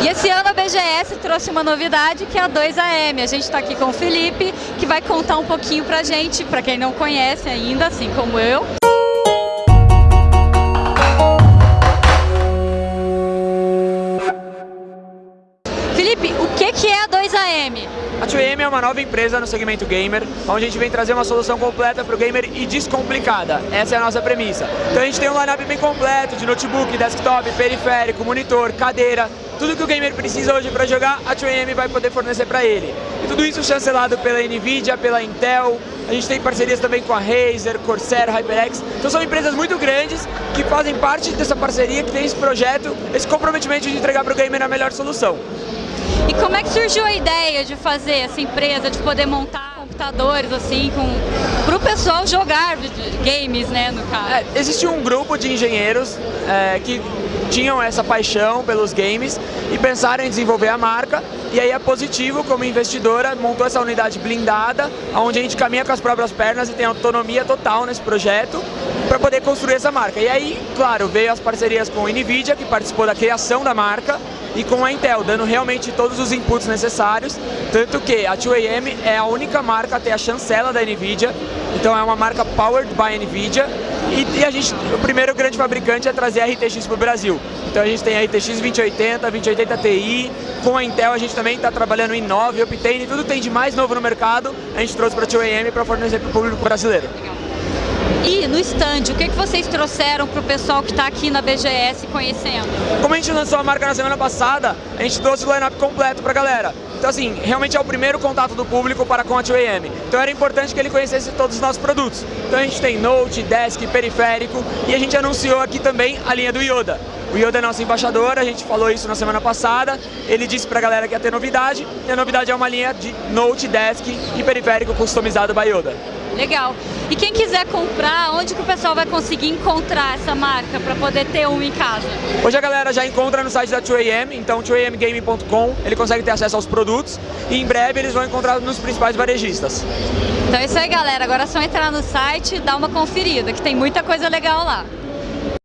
E esse ano a BGS trouxe uma novidade que é a 2AM. A gente está aqui com o Felipe, que vai contar um pouquinho pra gente, pra quem não conhece ainda, assim como eu. Felipe, o que, que é a 2AM? A 2AM é uma nova empresa no segmento gamer, onde a gente vem trazer uma solução completa para o gamer e descomplicada. Essa é a nossa premissa. Então a gente tem um lineup bem completo de notebook, desktop, periférico, monitor, cadeira, tudo que o gamer precisa hoje para jogar, a 2AM vai poder fornecer para ele. E tudo isso chancelado pela NVIDIA, pela Intel, a gente tem parcerias também com a Razer, Corsair, HyperX. Então são empresas muito grandes que fazem parte dessa parceria, que tem esse projeto, esse comprometimento de entregar para o gamer a melhor solução. E como é que surgiu a ideia de fazer essa empresa, de poder montar computadores assim, para o pessoal jogar games, né, no caso? É, existe um grupo de engenheiros é, que tinham essa paixão pelos games e pensaram em desenvolver a marca. E aí a Positivo, como investidora, montou essa unidade blindada, onde a gente caminha com as próprias pernas e tem autonomia total nesse projeto para poder construir essa marca. E aí, claro, veio as parcerias com a NVIDIA, que participou da criação da marca, e com a Intel, dando realmente todos os inputs necessários, tanto que a 2AM é a única marca a ter a chancela da NVIDIA, então é uma marca powered by NVIDIA, e, e a gente, o primeiro grande fabricante é trazer a RTX para o Brasil. Então a gente tem a RTX 2080, 2080 Ti, com a Intel a gente também está trabalhando em 9, Optane, tudo tem de mais novo no mercado, a gente trouxe para a 2AM para fornecer para o público brasileiro. E no stand, o que, que vocês trouxeram para o pessoal que está aqui na BGS conhecendo? Como a gente lançou a marca na semana passada, a gente trouxe o line-up completo para a galera. Então assim, realmente é o primeiro contato do público para com a 2AM. Então era importante que ele conhecesse todos os nossos produtos. Então a gente tem Note, Desk, Periférico e a gente anunciou aqui também a linha do Yoda. O Yoda é nosso embaixador, a gente falou isso na semana passada, ele disse pra galera que ia ter novidade, e a novidade é uma linha de Note, Desk e Periférico customizado by Yoda. Legal. E quem quiser comprar, onde que o pessoal vai conseguir encontrar essa marca para poder ter um em casa? Hoje a galera já encontra no site da 2AM, então 2amgaming.com, ele consegue ter acesso aos produtos e em breve eles vão encontrar nos principais varejistas. Então é isso aí galera, agora é só entrar no site e dar uma conferida, que tem muita coisa legal lá.